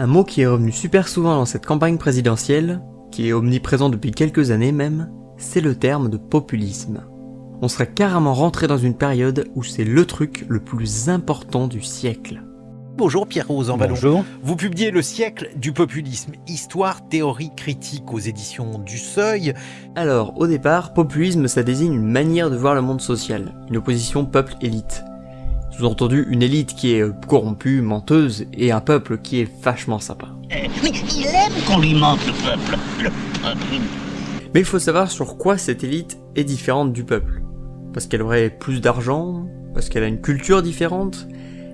Un mot qui est revenu super souvent dans cette campagne présidentielle, qui est omniprésent depuis quelques années même, c'est le terme de populisme. On serait carrément rentré dans une période où c'est le truc le plus important du siècle. Bonjour Pierre Rosanvallon. Bonjour. Vous publiez Le siècle du populisme, histoire, théorie, critique aux éditions du Seuil. Alors, au départ, populisme ça désigne une manière de voir le monde social, une opposition peuple-élite. Sous-entendu, une élite qui est euh, corrompue, menteuse, et un peuple qui est vachement sympa. Mais il aime qu'on lui mente, le peuple. Le peuple. Mais il faut savoir sur quoi cette élite est différente du peuple. Parce qu'elle aurait plus d'argent Parce qu'elle a une culture différente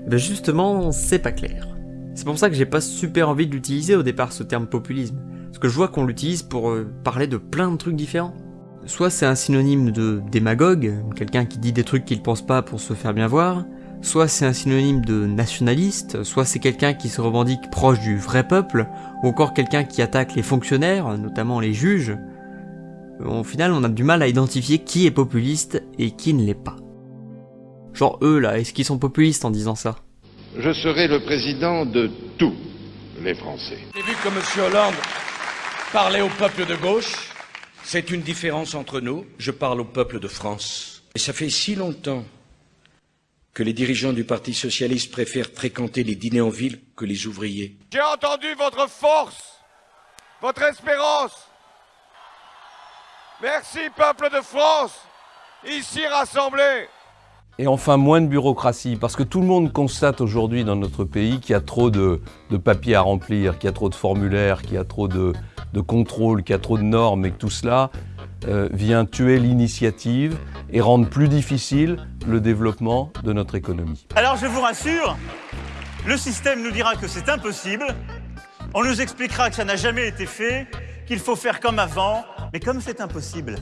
Eh ben justement, c'est pas clair. C'est pour ça que j'ai pas super envie de l'utiliser au départ ce terme populisme. Parce que je vois qu'on l'utilise pour euh, parler de plein de trucs différents. Soit c'est un synonyme de démagogue, quelqu'un qui dit des trucs qu'il pense pas pour se faire bien voir, soit c'est un synonyme de nationaliste, soit c'est quelqu'un qui se revendique proche du vrai peuple, ou encore quelqu'un qui attaque les fonctionnaires, notamment les juges. Au final, on a du mal à identifier qui est populiste et qui ne l'est pas. Genre eux là, est-ce qu'ils sont populistes en disant ça? Je serai le président de tous les Français. J'ai vu que M. Hollande parlait au peuple de gauche. C'est une différence entre nous. Je parle au peuple de France. Et ça fait si longtemps que les dirigeants du Parti socialiste préfèrent fréquenter les dîners en ville que les ouvriers. J'ai entendu votre force, votre espérance. Merci, peuple de France, ici rassemblés. Et enfin, moins de bureaucratie, parce que tout le monde constate aujourd'hui dans notre pays qu'il y a trop de, de papiers à remplir, qu'il y a trop de formulaires, qu'il y a trop de, de contrôles, qu'il y a trop de normes, et que tout cela euh, vient tuer l'initiative et rendre plus difficile le développement de notre économie. Alors je vous rassure, le système nous dira que c'est impossible, on nous expliquera que ça n'a jamais été fait, qu'il faut faire comme avant, mais comme c'est impossible,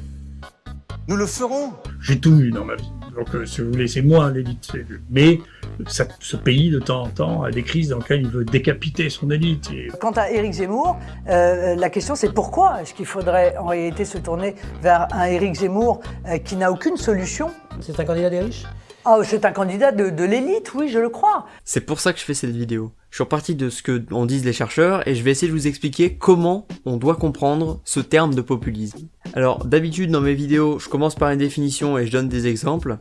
nous le ferons. J'ai tout eu dans ma vie. Donc, euh, si vous voulez, c'est moi l'élite. Mais ça- ce pays, de temps en temps, a des crises dans lesquelles il veut décapiter son élite. Et Quant à Éric Zemmour, euh, la question c'est pourquoi est-ce qu'il faudrait en réalité se tourner vers un Éric Zemmour euh, qui n'a aucune solution? C'est un candidat des riches? Ah, c'est un candidat de, de l'élite, oui, je le crois. C'est pour ça que je fais cette vidéo. Je suis reparti de ce que en disent les chercheurs et je vais essayer de vous expliquer comment on doit comprendre ce terme de populisme. Alors d'habitude dans mes vidéos, je commence par une définition et je donne des exemples.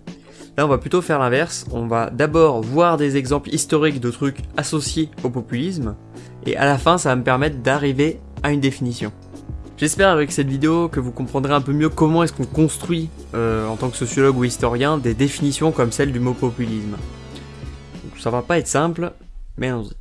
Là on va plutôt faire l'inverse, on va d'abord voir des exemples historiques de trucs associés au populisme et à la fin ça va me permettre d'arriver à une définition. J'espère avec cette vidéo que vous comprendrez un peu mieux comment est-ce qu'on construit, euh, en tant que sociologue ou historien, des définitions comme celle du mot populisme. Ça va pas être simple, mais allons-y.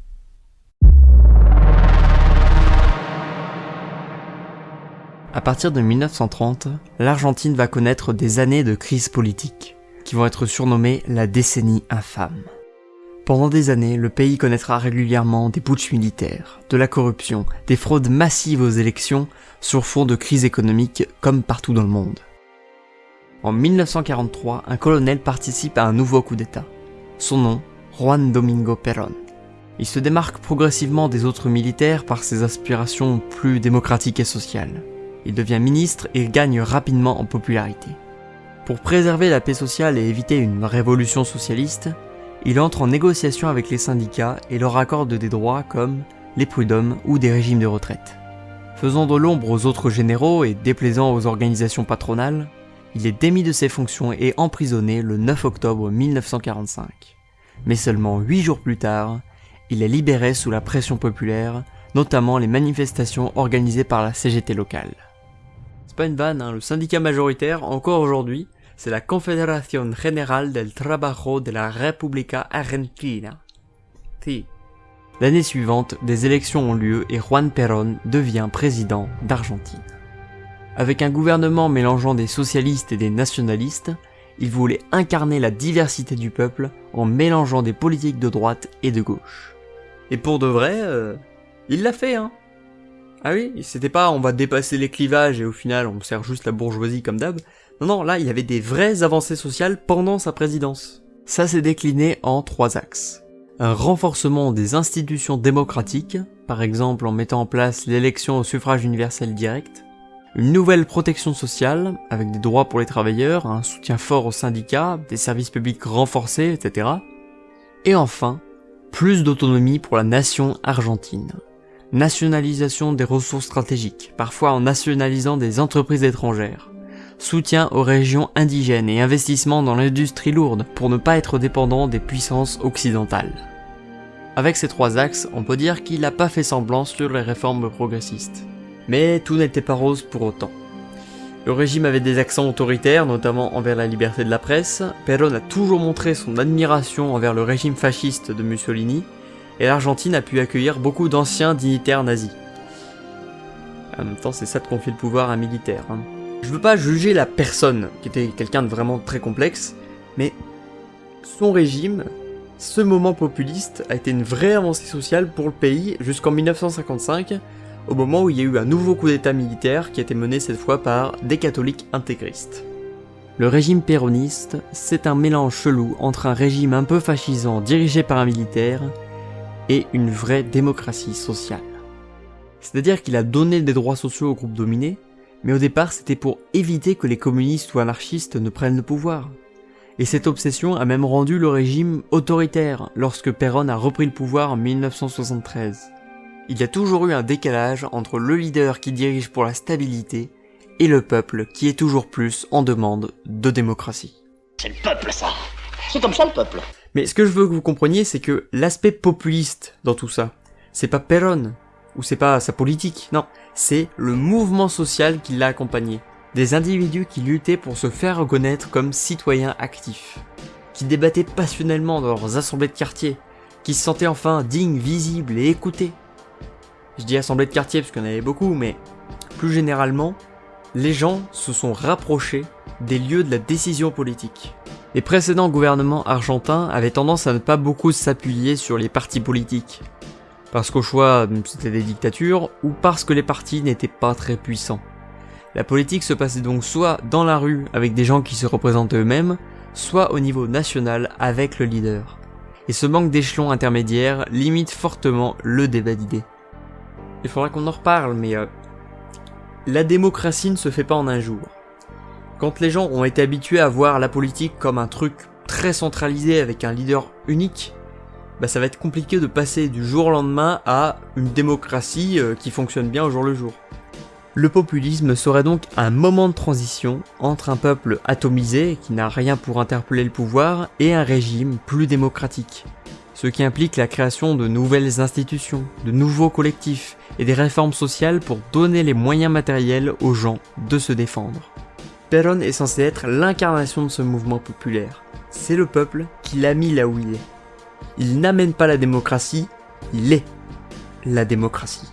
À partir de 1930, l'Argentine va connaître des années de crise politique, qui vont être surnommées la décennie infâme. Pendant des années, le pays connaîtra régulièrement des putschs militaires, de la corruption, des fraudes massives aux élections sur fond de crise économique comme partout dans le monde. En 1943, un colonel participe à un nouveau coup d'État. Son nom, Juan Domingo Perón. Il se démarque progressivement des autres militaires par ses aspirations plus démocratiques et sociales. Il devient ministre et gagne rapidement en popularité. Pour préserver la paix sociale et éviter une révolution socialiste, il entre en négociation avec les syndicats et leur accorde des droits comme les prud'hommes ou des régimes de retraite. Faisant de l'ombre aux autres généraux et déplaisant aux organisations patronales, il est démis de ses fonctions et emprisonné le 9 octobre 1945. Mais seulement 8 jours plus tard, il est libéré sous la pression populaire, notamment les manifestations organisées par la CGT locale. C'est pas une vanne, hein, le syndicat majoritaire, encore aujourd'hui, c'est la Confederación General del Trabajo de la República Argentina. Si. L'année suivante, des élections ont lieu et Juan Perón devient président d'Argentine. Avec un gouvernement mélangeant des socialistes et des nationalistes, il voulait incarner la diversité du peuple en mélangeant des politiques de droite et de gauche. Et pour de vrai, euh, il l'a fait, hein. Ah oui, c'était pas on va dépasser les clivages et au final on sert juste la bourgeoisie comme d'hab. Non, non, là il y avait des vraies avancées sociales pendant sa présidence. Ça s'est décliné en trois axes. Un renforcement des institutions démocratiques, par exemple en mettant en place l'élection au suffrage universel direct. Une nouvelle protection sociale, avec des droits pour les travailleurs, un soutien fort aux syndicats, des services publics renforcés, etc. Et enfin, plus d'autonomie pour la nation argentine, nationalisation des ressources stratégiques, parfois en nationalisant des entreprises étrangères, soutien aux régions indigènes et investissement dans l'industrie lourde pour ne pas être dépendant des puissances occidentales. Avec ces trois axes, on peut dire qu'il n'a pas fait semblant sur les réformes progressistes. Mais tout n'était pas rose pour autant. Le régime avait des accents autoritaires, notamment envers la liberté de la presse, Perón a toujours montré son admiration envers le régime fasciste de Mussolini, et l'Argentine a pu accueillir beaucoup d'anciens dignitaires nazis. En même temps, c'est ça de confier le pouvoir à un militaire. Hein. Je veux pas juger la personne, qui était quelqu'un de vraiment très complexe, mais son régime, ce moment populiste, a été une vraie avancée sociale pour le pays jusqu'en 1955, au moment où il y a eu un nouveau coup d'état militaire qui a été mené cette fois par des catholiques intégristes. Le régime péroniste, c'est un mélange chelou entre un régime un peu fascisant dirigé par un militaire et une vraie démocratie sociale. C'est-à-dire qu'il a donné des droits sociaux aux groupes dominés, mais au départ c'était pour éviter que les communistes ou anarchistes ne prennent le pouvoir. Et cette obsession a même rendu le régime autoritaire lorsque Perón a repris le pouvoir en 1973. Il y a toujours eu un décalage entre le leader qui dirige pour la stabilité et le peuple qui est toujours plus en demande de démocratie. C'est le peuple ça C'est comme ça le peuple Mais ce que je veux que vous compreniez, c'est que l'aspect populiste dans tout ça, c'est pas Perón, ou c'est pas sa politique, non, c'est le mouvement social qui l'a accompagné. Des individus qui luttaient pour se faire reconnaître comme citoyens actifs, qui débattaient passionnellement dans leurs assemblées de quartier, qui se sentaient enfin dignes, visibles et écoutés. Je dis assemblées de quartier parce qu'il y en avait beaucoup, mais plus généralement, les gens se sont rapprochés des lieux de la décision politique. Les précédents gouvernements argentins avaient tendance à ne pas beaucoup s'appuyer sur les partis politiques, parce qu'au choix c'était des dictatures, ou parce que les partis n'étaient pas très puissants. La politique se passait donc soit dans la rue avec des gens qui se représentaient eux-mêmes, soit au niveau national avec le leader. Et ce manque d'échelons intermédiaires limite fortement le débat d'idées. Il faudra qu'on en reparle, mais euh, la démocratie ne se fait pas en un jour. Quand les gens ont été habitués à voir la politique comme un truc très centralisé avec un leader unique, bah ça va être compliqué de passer du jour au lendemain à une démocratie euh, qui fonctionne bien au jour le jour. Le populisme serait donc un moment de transition entre un peuple atomisé qui n'a rien pour interpeller le pouvoir et un régime plus démocratique, ce qui implique la création de nouvelles institutions, de nouveaux collectifs et des réformes sociales pour donner les moyens matériels aux gens de se défendre. Perón est censé être l'incarnation de ce mouvement populaire. C'est le peuple qui l'a mis là où il est. Il n'amène pas la démocratie, il est la démocratie.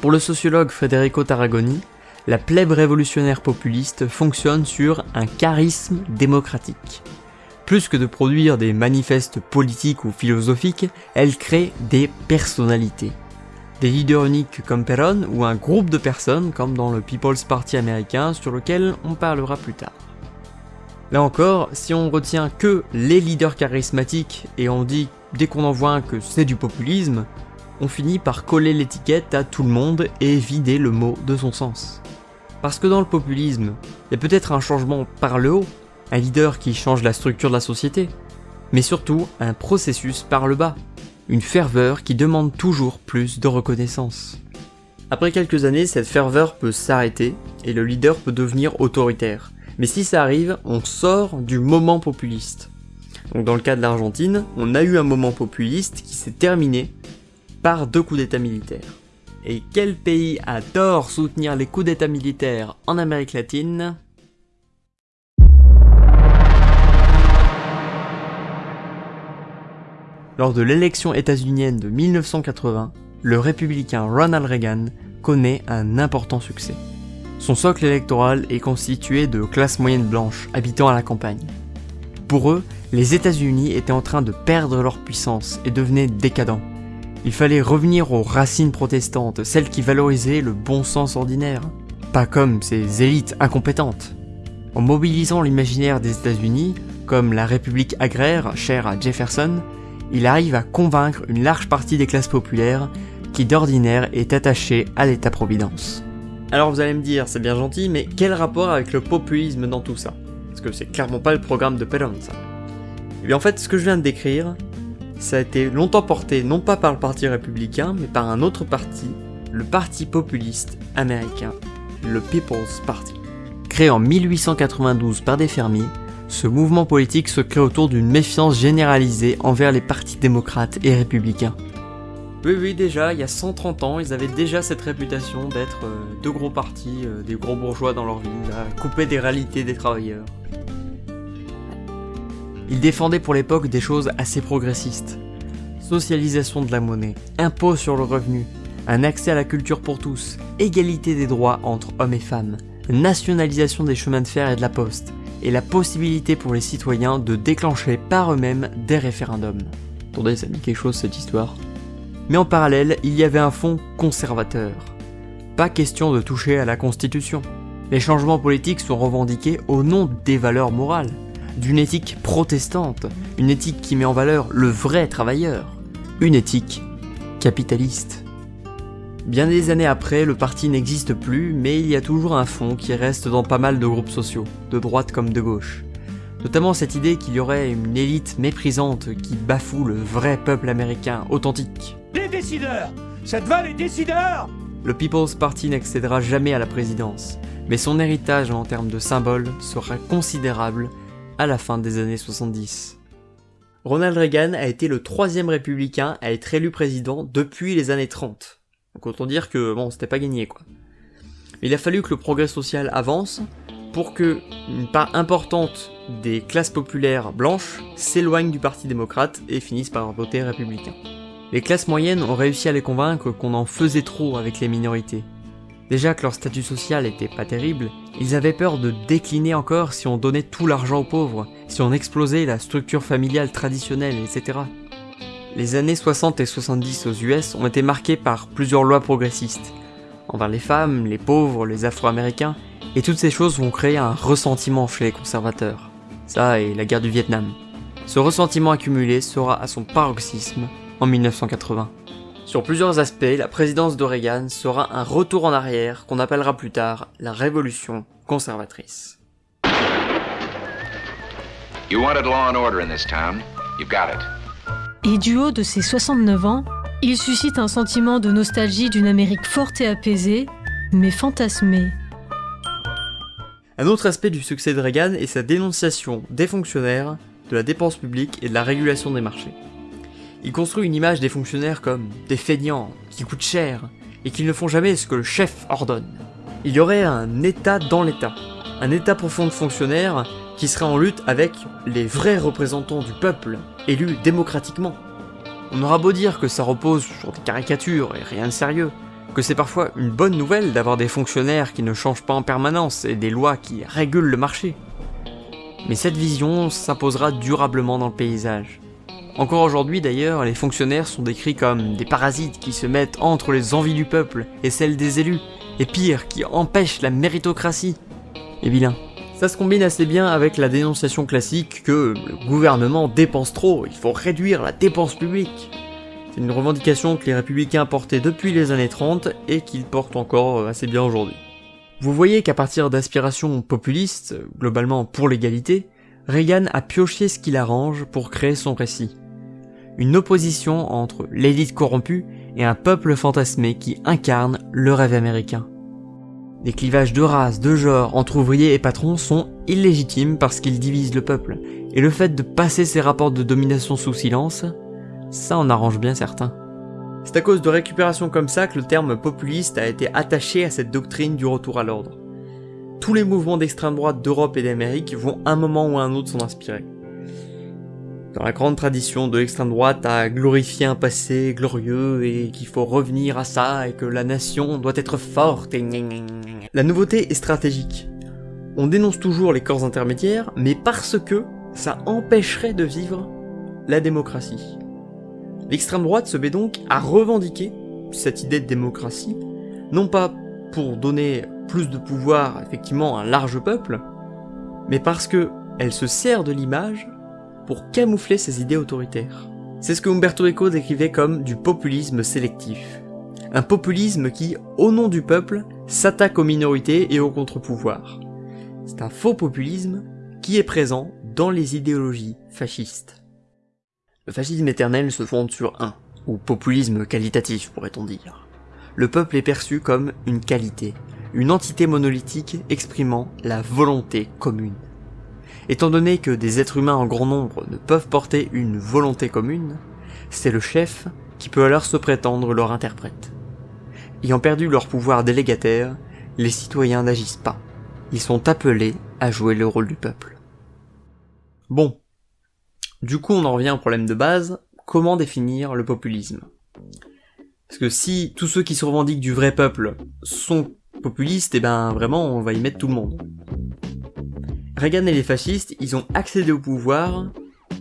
Pour le sociologue Federico Tarragoni, la plèbe révolutionnaire populiste fonctionne sur un charisme démocratique. Plus que de produire des manifestes politiques ou philosophiques, elle crée des personnalités. Des leaders uniques comme Perón ou un groupe de personnes comme dans le People's Party américain sur lequel on parlera plus tard. Là encore, si on retient que les leaders charismatiques et on dit dès qu'on en voit que c'est du populisme, on finit par coller l'étiquette à tout le monde et vider le mot de son sens. Parce que dans le populisme, il y a peut-être un changement par le haut, un leader qui change la structure de la société, mais surtout un processus par le bas, une ferveur qui demande toujours plus de reconnaissance. Après quelques années, cette ferveur peut s'arrêter et le leader peut devenir autoritaire, mais si ça arrive, on sort du moment populiste. Donc dans le cas de l'Argentine, on a eu un moment populiste qui s'est terminé par deux coups d'état militaires. Et quel pays adore soutenir les coups d'état militaires en Amérique latine? Lors de l'élection états-unienne de 1980, le républicain Ronald Reagan connaît un important succès. Son socle électoral est constitué de classes moyennes blanches habitant à la campagne. Pour eux, les États-Unis étaient en train de perdre leur puissance et devenaient décadents. Il fallait revenir aux racines protestantes, celles qui valorisaient le bon sens ordinaire, pas comme ces élites incompétentes. En mobilisant l'imaginaire des États-Unis, comme la République agraire chère à Jefferson, il arrive à convaincre une large partie des classes populaires qui d'ordinaire est attachée à l'État-providence. Alors vous allez me dire, c'est bien gentil, mais quel rapport avec le populisme dans tout ça? Parce que c'est clairement pas le programme de Perón, ça. Et bien en fait, ce que je viens de décrire, Ça a été longtemps porté non pas par le parti républicain, mais par un autre parti, le Parti populiste américain, le People's Party. Créé en 1892 par des fermiers, ce mouvement politique se crée autour d'une méfiance généralisée envers les partis démocrates et républicains. Oui, oui, déjà, il y a 130 ans, ils avaient déjà cette réputation d'être euh, deux gros partis, euh, des gros bourgeois dans leur ville, à couper des réalités des travailleurs. Ils défendaient pour l'époque des choses assez progressistes. Socialisation de la monnaie, impôt sur le revenu, un accès à la culture pour tous, égalité des droits entre hommes et femmes, nationalisation des chemins de fer et de la poste, et la possibilité pour les citoyens de déclencher par eux-mêmes des référendums. Attendez, ça dit quelque chose cette histoire Mais en parallèle, il y avait un fond conservateur. Pas question de toucher à la Constitution. Les changements politiques sont revendiqués au nom des valeurs morales, d'une éthique protestante, une éthique qui met en valeur le vrai travailleur, une éthique capitaliste. Bien des années après, le parti n'existe plus, mais il y a toujours un fond qui reste dans pas mal de groupes sociaux, de droite comme de gauche. Notamment cette idée qu'il y aurait une élite méprisante qui bafoue le vrai peuple américain authentique. Les décideurs Ça te va les décideurs Le People's Party n'accédera jamais à la présidence, mais son héritage en termes de symboles sera considérable à la fin des années 70. Ronald Reagan a été le troisième républicain à être élu président depuis les années 30. Donc autant dire que bon, c'était pas gagné quoi. Il a fallu que le progrès social avance pour que une part importante des classes populaires blanches s'éloignent du Parti démocrate et finissent par voter républicain. Les classes moyennes ont réussi à les convaincre qu'on en faisait trop avec les minorités. Déjà que leur statut social était pas terrible, ils avaient peur de décliner encore si on donnait tout l'argent aux pauvres, si on explosait la structure familiale traditionnelle, etc. Les années 60 et 70 aux US ont été marquées par plusieurs lois progressistes, envers les femmes, les pauvres, les afro-américains, et toutes ces choses vont créer un ressentiment chez les conservateurs. Ça et la guerre du Vietnam. Ce ressentiment accumulé sera à son paroxysme en 1980. Sur plusieurs aspects, la présidence d'Oregon sera un retour en arrière qu'on appellera plus tard la révolution conservatrice. Et du haut de ses 69 ans, il suscite un sentiment de nostalgie d'une Amérique forte et apaisée, mais fantasmée. Un autre aspect du succès de Reagan est sa dénonciation des fonctionnaires, de la dépense publique et de la régulation des marchés. Il construit une image des fonctionnaires comme des feignants, qui coûtent cher, et qui ne font jamais ce que le chef ordonne. Il y aurait un état dans l'état, un état profond de fonctionnaires qui serait en lutte avec les vrais représentants du peuple, élus démocratiquement. On aura beau dire que ça repose sur des caricatures et rien de sérieux, que c'est parfois une bonne nouvelle d'avoir des fonctionnaires qui ne changent pas en permanence et des lois qui régulent le marché. Mais cette vision s'imposera durablement dans le paysage. Encore aujourd'hui d'ailleurs, les fonctionnaires sont décrits comme des parasites qui se mettent entre les envies du peuple et celles des élus, et pire, qui empêchent la méritocratie. Et vilain. Ça se combine assez bien avec la dénonciation classique que le gouvernement dépense trop, il faut réduire la dépense publique. C'est une revendication que les républicains portaient depuis les années 30 et qu'ils portent encore assez bien aujourd'hui. Vous voyez qu'à partir d'aspirations populistes, globalement pour l'égalité, Reagan a pioché ce qu'il arrange pour créer son récit. Une opposition entre l'élite corrompue et un peuple fantasmé qui incarne le rêve américain. Les clivages de race, de genre, entre ouvriers et patrons sont illégitimes parce qu'ils divisent le peuple, et le fait de passer ces rapports de domination sous silence, ça en arrange bien certains. C'est à cause de récupération comme ça que le terme populiste a été attaché à cette doctrine du retour à l'ordre. Tous les mouvements d'extrême droite d'Europe et d'Amérique vont un moment ou un autre s'en inspirer. Dans la grande tradition de l'extrême droite à glorifier un passé glorieux et qu'il faut revenir à ça et que la nation doit être forte et La nouveauté est stratégique. On dénonce toujours les corps intermédiaires, mais parce que ça empêcherait de vivre la démocratie. L'extrême droite se met donc à revendiquer cette idée de démocratie, non pas pour donner plus de pouvoir effectivement à un large peuple, mais parce que elle se sert de l'image pour camoufler ses idées autoritaires. C'est ce que Umberto Eco décrivait comme du populisme sélectif. Un populisme qui, au nom du peuple, s'attaque aux minorités et aux contre-pouvoirs. C'est un faux populisme qui est présent dans les idéologies fascistes. Le fascisme éternel se fonde sur un, ou populisme qualitatif pourrait-on dire. Le peuple est perçu comme une qualité, une entité monolithique exprimant la volonté commune. Étant donné que des êtres humains en grand nombre ne peuvent porter une volonté commune, c'est le chef qui peut alors se prétendre leur interprète. Ayant perdu leur pouvoir délégataire, les citoyens n'agissent pas. Ils sont appelés à jouer le rôle du peuple. Bon. Du coup, on en revient au problème de base, comment définir le populisme? Parce que si tous ceux qui se revendiquent du vrai peuple sont populistes, et eh ben vraiment, on va y mettre tout le monde. Reagan et les fascistes, ils ont accédé au pouvoir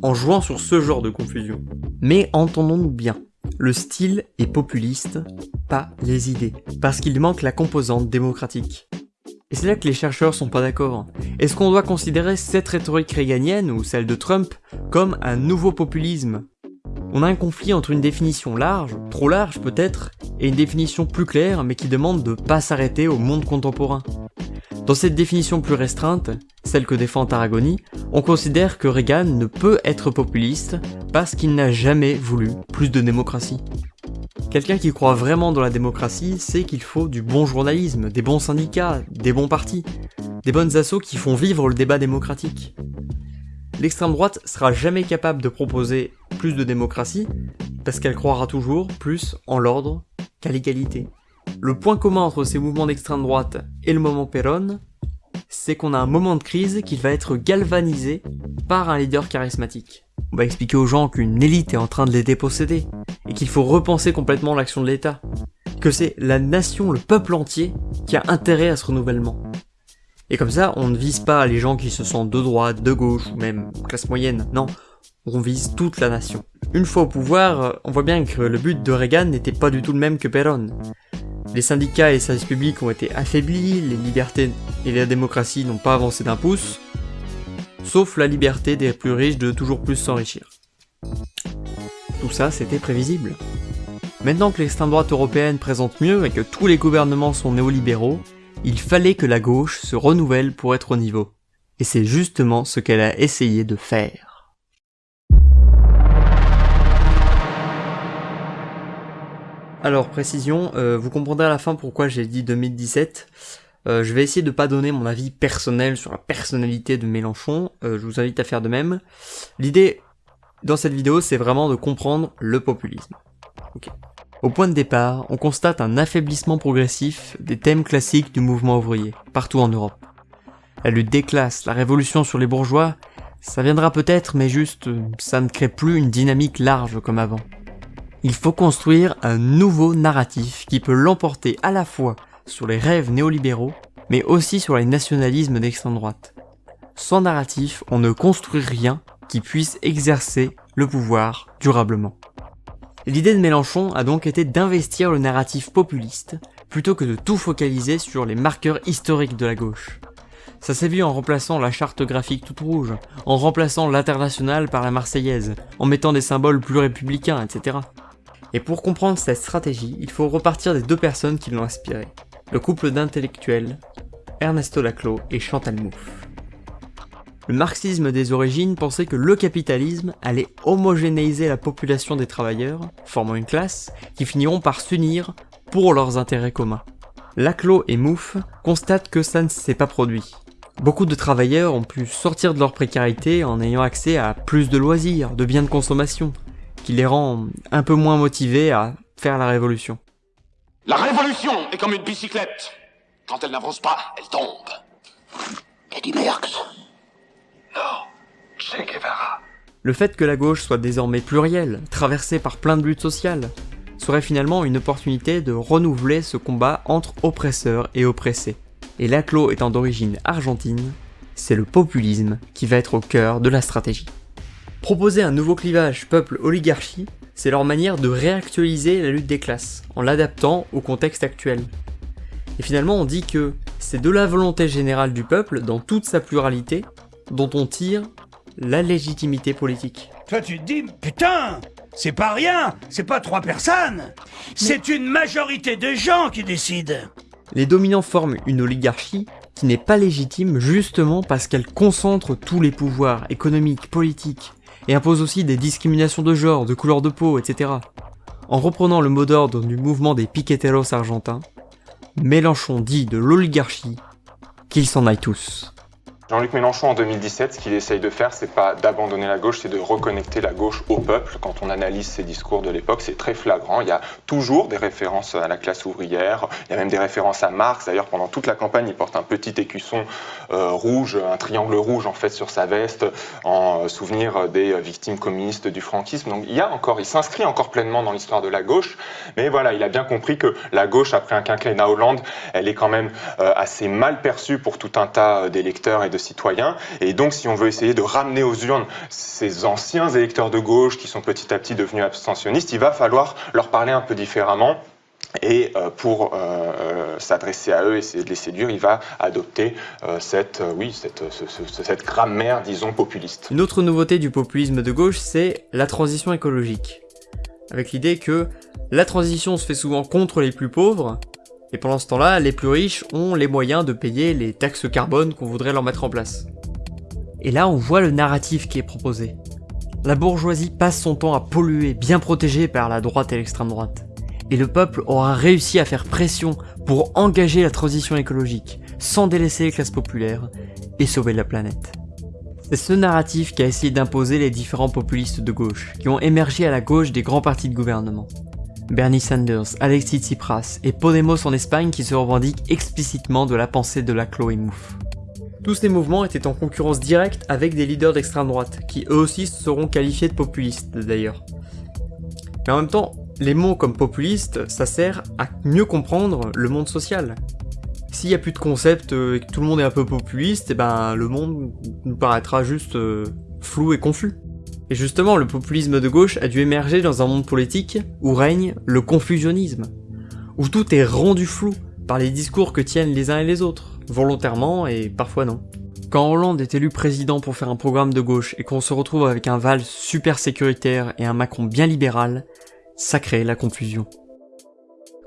en jouant sur ce genre de confusion. Mais entendons-nous bien, le style est populiste, pas les idées, parce qu'il manque la composante démocratique. Et c'est là que les chercheurs sont pas d'accord. Est-ce qu'on doit considérer cette rhétorique réganienne, ou celle de Trump, comme un nouveau populisme? On a un conflit entre une définition large, trop large peut-être, et une définition plus claire, mais qui demande de pas s'arrêter au monde contemporain. Dans cette définition plus restreinte, celle que défend Tarragoni, on considère que Reagan ne peut être populiste parce qu'il n'a jamais voulu plus de démocratie. Quelqu'un qui croit vraiment dans la démocratie sait qu'il faut du bon journalisme, des bons syndicats, des bons partis, des bonnes assauts qui font vivre le débat démocratique. L'extrême droite sera jamais capable de proposer plus de démocratie parce qu'elle croira toujours plus en l'ordre qu'à l'égalité. Le point commun entre ces mouvements d'extrême droite et le moment Perron, c'est qu'on a un moment de crise qui va être galvanisé par un leader charismatique. On va expliquer aux gens qu'une élite est en train de les déposséder, et qu'il faut repenser complètement l'action de l'État. Que c'est la nation, le peuple entier, qui a intérêt à ce renouvellement. Et comme ça, on ne vise pas les gens qui se sentent de droite, de gauche, ou même classe moyenne, non, on vise toute la nation. Une fois au pouvoir, on voit bien que le but de Reagan n'était pas du tout le même que Perron. Les syndicats et les services publics ont été affaiblis, les libertés et la démocratie n'ont pas avancé d'un pouce, sauf la liberté des plus riches de toujours plus s'enrichir. Tout ça, c'était prévisible. Maintenant que l'extrême droite européenne présente mieux et que tous les gouvernements sont néolibéraux, il fallait que la gauche se renouvelle pour être au niveau. Et c'est justement ce qu'elle a essayé de faire. Alors précision, euh, vous comprendrez à la fin pourquoi j'ai dit 2017. Euh, je vais essayer de pas donner mon avis personnel sur la personnalité de Mélenchon, euh, je vous invite à faire de même. L'idée dans cette vidéo c'est vraiment de comprendre le populisme. Au point de départ, on constate un affaiblissement progressif des thèmes classiques du mouvement ouvrier, partout en Europe. La lutte des classes, la révolution sur les bourgeois, ça viendra peut-être mais juste ça ne crée plus une dynamique large comme avant. Il faut construire un nouveau narratif qui peut l'emporter à la fois sur les rêves néolibéraux, mais aussi sur les nationalismes d'extrême droite. Sans narratif, on ne construit rien qui puisse exercer le pouvoir durablement. L'idée de Mélenchon a donc été d'investir le narratif populiste, plutôt que de tout focaliser sur les marqueurs historiques de la gauche. Ça s'est vu en remplaçant la charte graphique toute rouge, en remplaçant l'international par la marseillaise, en mettant des symboles plus républicains, etc. Et pour comprendre cette stratégie, il faut repartir des deux personnes qui l'ont inspiré. Le couple d'intellectuels, Ernesto Laclos et Chantal Mouffe. Le marxisme des origines pensait que le capitalisme allait homogénéiser la population des travailleurs, formant une classe, qui finiront par s'unir pour leurs intérêts communs. Laclos et Mouffe constatent que ça ne s'est pas produit. Beaucoup de travailleurs ont pu sortir de leur précarité en ayant accès à plus de loisirs, de biens de consommation, qui les rend un peu moins motivés à faire la révolution. La révolution est comme une bicyclette. Quand elle n'avance pas, elle tombe. Eddie Merckx Non, Che Guevara. Le fait que la gauche soit désormais plurielle, traversée par plein de luttes sociales, serait finalement une opportunité de renouveler ce combat entre oppresseurs et oppressés. Et l'ACLO étant d'origine argentine, c'est le populisme qui va être au cœur de la stratégie. Proposer un nouveau clivage peuple-oligarchie, c'est leur manière de réactualiser la lutte des classes, en l'adaptant au contexte actuel. Et finalement on dit que c'est de la volonté générale du peuple, dans toute sa pluralité, dont on tire la légitimité politique. Toi tu te dis, putain, c'est pas rien, c'est pas trois personnes, c'est une majorité de gens qui décident. Les dominants forment une oligarchie qui n'est pas légitime justement parce qu'elle concentre tous les pouvoirs économiques, politiques, et impose aussi des discriminations de genre, de couleur de peau, etc. En reprenant le mot d'ordre du mouvement des piqueteros argentins, Mélenchon dit de l'oligarchie qu'ils s'en aillent tous. Jean-Luc Mélenchon en 2017, ce qu'il essaye de faire, c'est pas d'abandonner la gauche, c'est de reconnecter la gauche au peuple. Quand on analyse ses discours de l'époque, c'est très flagrant. Il y a toujours des références à la classe ouvrière, il y a même des références à Marx. D'ailleurs, pendant toute la campagne, il porte un petit écusson euh, rouge, un triangle rouge en fait sur sa veste, en souvenir des victimes communistes du franquisme. Donc il y a encore, il s'inscrit encore pleinement dans l'histoire de la gauche, mais voilà, il a bien compris que la gauche, après un quinquennat Hollande, elle est quand même euh, assez mal perçue pour tout un tas d'électeurs et de citoyens. Et donc, si on veut essayer de ramener aux urnes ces anciens électeurs de gauche qui sont petit à petit devenus abstentionnistes, il va falloir leur parler un peu différemment. Et euh, pour euh, euh, s'adresser à eux, essayer de les séduire, il va adopter cette, cette grammaire, disons, populiste. Une autre nouveauté du populisme de gauche, c'est la transition écologique. Avec l'idée que la transition se fait souvent contre les plus pauvres, et pendant ce temps-là, les plus riches ont les moyens de payer les taxes carbone qu'on voudrait leur mettre en place. Et là, on voit le narratif qui est proposé. La bourgeoisie passe son temps à polluer, bien protégée par la droite et l'extrême droite. Et le peuple aura réussi à faire pression pour engager la transition écologique, sans délaisser les classes populaires, et sauver la planète. C'est ce narratif qui a essayé d'imposer les différents populistes de gauche, qui ont émergé à la gauche des grands partis de gouvernement. Bernie Sanders, Alexis Tsipras et Podemos en Espagne qui se revendiquent explicitement de la pensée de la Chloé Mouffe. Tous ces mouvements étaient en concurrence directe avec des leaders d'extrême droite, qui eux aussi seront qualifiés de populistes d'ailleurs. Mais en même temps, les mots comme populiste, ça sert à mieux comprendre le monde social. S'il n'y a plus de concept euh, et que tout le monde est un peu populiste, eh ben le monde nous paraîtra juste euh, flou et confus. Et justement, le populisme de gauche a dû émerger dans un monde politique où règne le confusionnisme, où tout est rendu flou par les discours que tiennent les uns et les autres, volontairement et parfois non. Quand Hollande est élu président pour faire un programme de gauche et qu'on se retrouve avec un Val super sécuritaire et un Macron bien libéral, ça crée la confusion.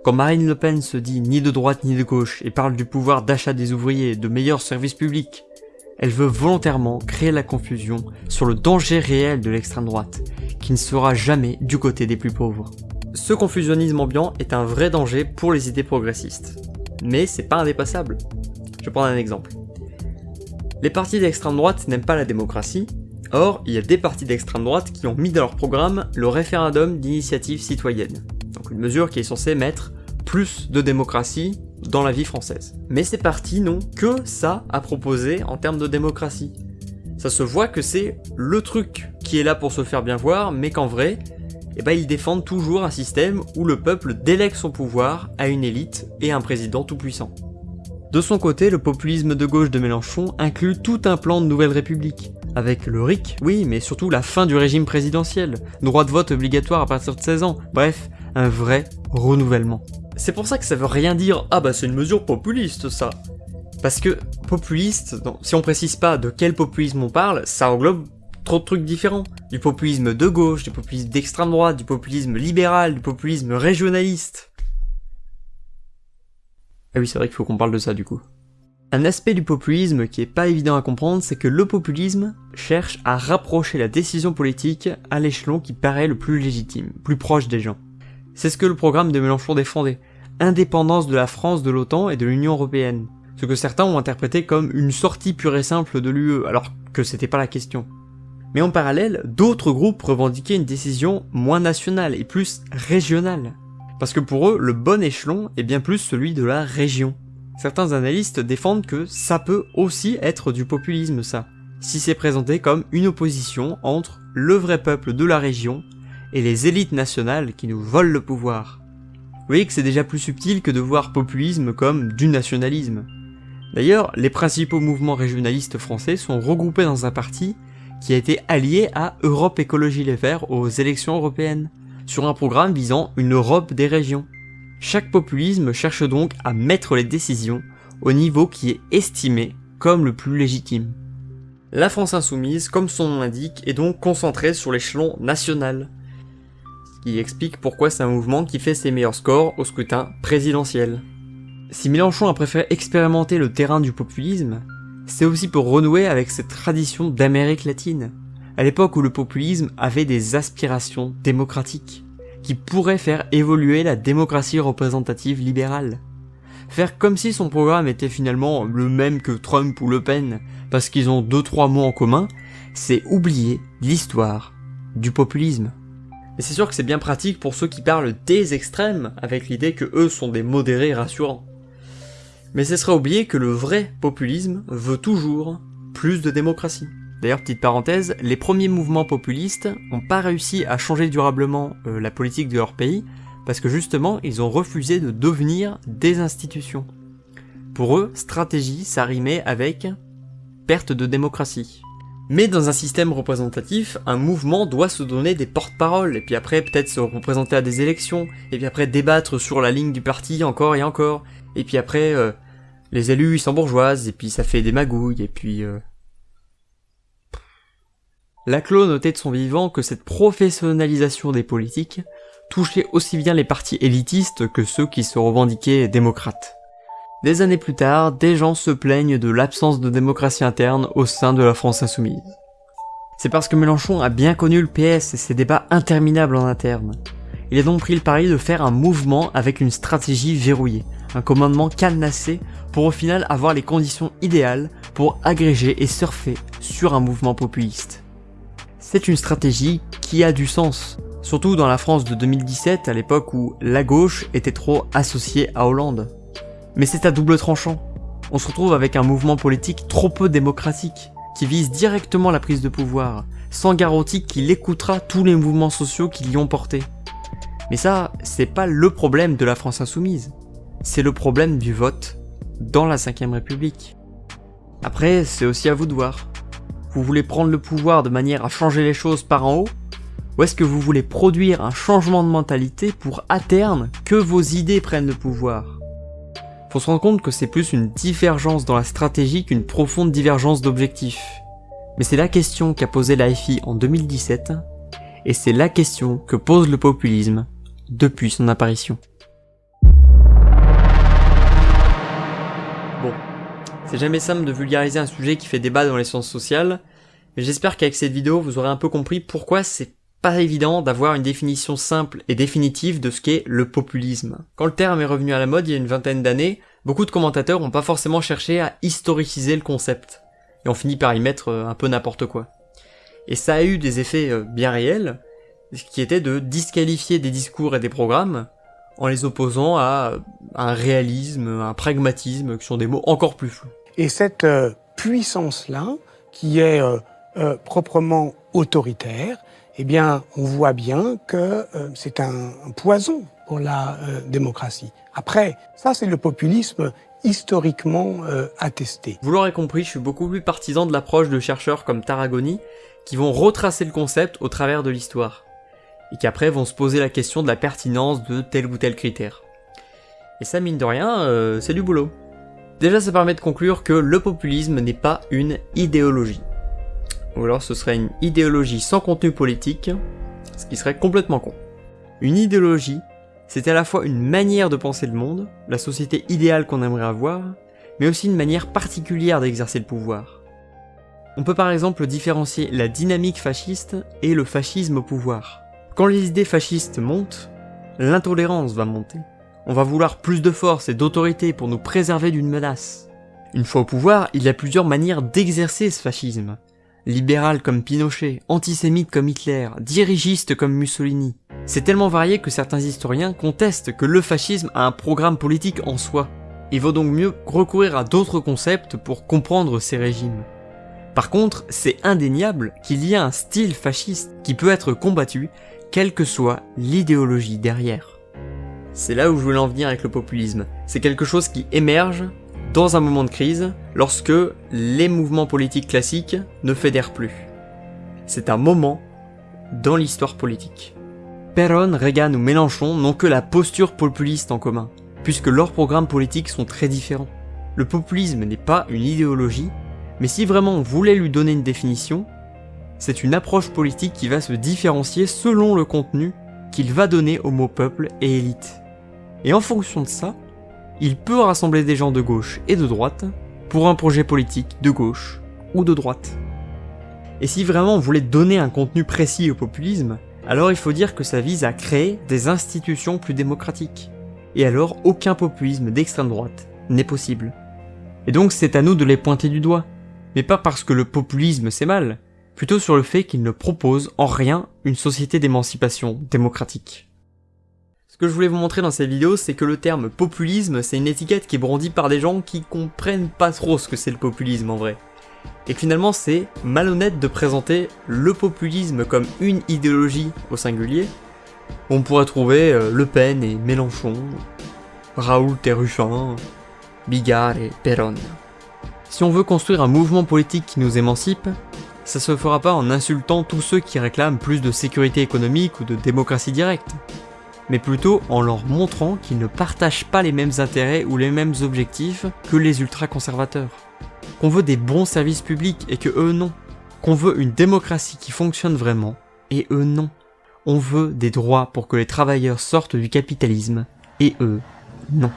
Quand Marine Le Pen se dit ni de droite ni de gauche et parle du pouvoir d'achat des ouvriers, de meilleurs services publics, elle veut volontairement créer la confusion sur le danger réel de l'extrême droite, qui ne sera jamais du côté des plus pauvres. Ce confusionnisme ambiant est un vrai danger pour les idées progressistes. Mais c'est pas indépassable. Je prendre un exemple. Les partis d'extrême droite n'aiment pas la démocratie, or il y a des partis d'extrême droite qui ont mis dans leur programme le référendum d'initiative citoyenne, donc une mesure qui est censée mettre plus de démocratie dans la vie française. Mais ces partis n'ont que ça à proposer en termes de démocratie. Ça se voit que c'est le truc qui est là pour se faire bien voir, mais qu'en vrai, eh ben, ils défendent toujours un système où le peuple délègue son pouvoir à une élite et un président tout puissant. De son côté, le populisme de gauche de Mélenchon inclut tout un plan de nouvelle république, avec le RIC, oui, mais surtout la fin du régime présidentiel, droit de vote obligatoire à partir de 16 ans, bref, un vrai renouvellement. C'est pour ça que ça veut rien dire « Ah bah c'est une mesure populiste ça !» Parce que populiste, si on précise pas de quel populisme on parle, ça englobe trop de trucs différents. Du populisme de gauche, du populisme d'extrême droite, du populisme libéral, du populisme régionaliste. Ah oui, c'est vrai qu'il faut qu'on parle de ça du coup. Un aspect du populisme qui est pas évident à comprendre, c'est que le populisme cherche à rapprocher la décision politique à l'échelon qui paraît le plus légitime, plus proche des gens. C'est ce que le programme de Mélenchon défendait, indépendance de la France de l'OTAN et de l'Union Européenne, ce que certains ont interprété comme une sortie pure et simple de l'UE, alors que c'était pas la question. Mais en parallèle, d'autres groupes revendiquaient une décision moins nationale et plus régionale. Parce que pour eux, le bon échelon est bien plus celui de la région. Certains analystes défendent que ça peut aussi être du populisme ça, si c'est présenté comme une opposition entre le vrai peuple de la région et les élites nationales qui nous volent le pouvoir. Vous voyez que c'est déjà plus subtil que de voir populisme comme du nationalisme. D'ailleurs, les principaux mouvements régionalistes français sont regroupés dans un parti qui a été allié à Europe Écologie Les Verts aux élections européennes, sur un programme visant une Europe des régions. Chaque populisme cherche donc à mettre les décisions au niveau qui est estimé comme le plus légitime. La France insoumise, comme son nom l'indique, est donc concentrée sur l'échelon national, qui explique pourquoi c'est un mouvement qui fait ses meilleurs scores au scrutin présidentiel. Si Mélenchon a préféré expérimenter le terrain du populisme, c'est aussi pour renouer avec cette tradition d'Amérique latine, à l'époque où le populisme avait des aspirations démocratiques, qui pourraient faire évoluer la démocratie représentative libérale. Faire comme si son programme était finalement le même que Trump ou Le Pen, parce qu'ils ont deux trois mots en commun, c'est oublier l'histoire du populisme. Et c'est sûr que c'est bien pratique pour ceux qui parlent des extrêmes, avec l'idée que eux sont des modérés rassurants. Mais ce serait oublier que le vrai populisme veut toujours plus de démocratie. D'ailleurs, petite parenthèse, les premiers mouvements populistes n'ont pas réussi à changer durablement euh, la politique de leur pays, parce que justement, ils ont refusé de devenir des institutions. Pour eux, stratégie, ça rimait avec perte de démocratie. Mais dans un système représentatif, un mouvement doit se donner des porte-paroles, et puis après peut-être se représenter à des élections, et puis après débattre sur la ligne du parti encore et encore, et puis après euh, les élus ils sont bourgeoises, et puis ça fait des magouilles, et puis... Euh... Laclos notait de son vivant que cette professionnalisation des politiques touchait aussi bien les partis élitistes que ceux qui se revendiquaient démocrates. Des années plus tard, des gens se plaignent de l'absence de démocratie interne au sein de la France insoumise. C'est parce que Mélenchon a bien connu le PS et ses débats interminables en interne. Il a donc pris le pari de faire un mouvement avec une stratégie verrouillée, un commandement cadenassé pour au final avoir les conditions idéales pour agréger et surfer sur un mouvement populiste. C'est une stratégie qui a du sens, surtout dans la France de 2017 à l'époque où la gauche était trop associée à Hollande. Mais c'est à double tranchant. On se retrouve avec un mouvement politique trop peu démocratique, qui vise directement la prise de pouvoir, sans garantie qu'il écoutera tous les mouvements sociaux qui l'y ont porté. Mais ça, c'est pas le problème de la France insoumise. C'est le problème du vote dans la 5ème République. Après, c'est aussi à vous de voir. Vous voulez prendre le pouvoir de manière à changer les choses par en haut Ou est-ce que vous voulez produire un changement de mentalité pour à terme que vos idées prennent le pouvoir? Faut se rendre compte que c'est plus une divergence dans la stratégie qu'une profonde divergence d'objectifs. Mais c'est la question qu'a posée la FI en 2017, et c'est la question que pose le populisme depuis son apparition. Bon, c'est jamais simple de vulgariser un sujet qui fait débat dans les sciences sociales, mais j'espère qu'avec cette vidéo vous aurez un peu compris pourquoi c'est pas évident d'avoir une définition simple et définitive de ce qu'est le populisme. Quand le terme est revenu à la mode il y a une vingtaine d'années, beaucoup de commentateurs n'ont pas forcément cherché à historiciser le concept, et ont fini par y mettre euh, un peu n'importe quoi. Et ça a eu des effets euh, bien réels, qui était de disqualifier des discours et des programmes en les opposant à un réalisme, un pragmatisme, qui sont des mots encore plus flous. Et cette euh, puissance-là, qui est proprement autoritaire, eh bien, on voit bien que euh, c'est un, poison pour la euh, démocratie. Après, ça, c'est le populisme historiquement euh, attesté. Vous l'aurez compris, je suis beaucoup plus partisan de l'approche de chercheurs comme Tarragoni, qui vont retracer le concept au travers de l'histoire, et qui après vont se poser la question de la pertinence de tel ou tel critère. Et ça, mine de rien, c'est du boulot. Déjà, ça permet de conclure que le populisme n'est pas une idéologie ou alors ce serait une idéologie sans contenu politique, ce qui serait complètement con. Une idéologie, c'est à la fois une manière de penser le monde, la société idéale qu'on aimerait avoir, mais aussi une manière particulière d'exercer le pouvoir. On peut par exemple différencier la dynamique fasciste et le fascisme au pouvoir. Quand les idées fascistes montent, l'intolérance va monter. On va vouloir plus de force et d'autorité pour nous préserver d'une menace. Une fois au pouvoir, il y a plusieurs manières d'exercer ce fascisme, libéral comme Pinochet, antisémite comme Hitler, dirigiste comme Mussolini. C'est tellement varié que certains historiens contestent que le fascisme a un programme politique en soi. Il vaut donc mieux recourir à d'autres concepts pour comprendre ces régimes. Par contre, c'est indéniable qu'il y a un style fasciste qui peut être combattu, quelle que soit l'idéologie derrière. C'est là où je voulais en venir avec le populisme. C'est quelque chose qui émerge dans un moment de crise, lorsque les mouvements politiques classiques ne fédèrent plus. C'est un moment dans l'histoire politique. Perron, Reagan ou Mélenchon n'ont que la posture populiste en commun, puisque leurs programmes politiques sont très différents. Le populisme n'est pas une idéologie, mais si vraiment on voulait lui donner une définition, c'est une approche politique qui va se différencier selon le contenu qu'il va donner au mot peuple et élite. Et en fonction de ça, il peut rassembler des gens de gauche et de droite pour un projet politique de gauche ou de droite. Et si vraiment on voulait donner un contenu précis au populisme, alors il faut dire que ça vise à créer des institutions plus démocratiques. Et alors aucun populisme d'extrême droite n'est possible. Et donc c'est à nous de les pointer du doigt. Mais pas parce que le populisme c'est mal, plutôt sur le fait qu'il ne propose en rien une société d'émancipation démocratique. Ce que je voulais vous montrer dans cette vidéo, c'est que le terme populisme, c'est une étiquette qui est brandie par des gens qui comprennent pas trop ce que c'est le populisme en vrai. Et finalement, c'est malhonnête de présenter le populisme comme une idéologie au singulier. On pourrait trouver euh, Le Pen et Mélenchon, Raoul et Ruffin, Bigard et Perron. Si on veut construire un mouvement politique qui nous émancipe, ça se fera pas en insultant tous ceux qui réclament plus de sécurité économique ou de démocratie directe mais plutôt en leur montrant qu'ils ne partagent pas les mêmes intérêts ou les mêmes objectifs que les ultra-conservateurs. Qu'on veut des bons services publics et que eux non. Qu'on veut une démocratie qui fonctionne vraiment et eux non. On veut des droits pour que les travailleurs sortent du capitalisme et eux non.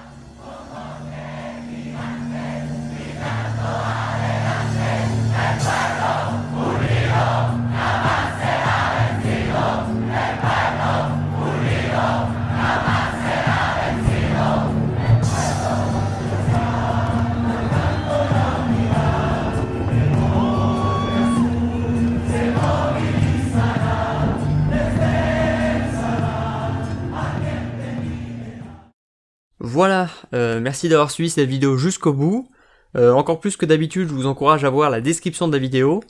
Voilà, euh, merci d'avoir suivi cette vidéo jusqu'au bout. Euh, encore plus que d'habitude, je vous encourage à voir la description de la vidéo.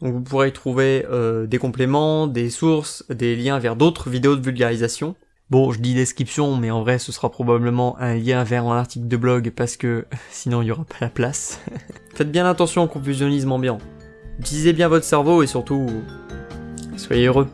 Vous pourrez y trouver euh, des compléments, des sources, des liens vers d'autres vidéos de vulgarisation. Bon, je dis description, mais en vrai ce sera probablement un lien vers un article de blog parce que sinon il n'y aura pas la place. Faites bien attention au confusionnisme ambiant. Utilisez bien votre cerveau et surtout, soyez heureux.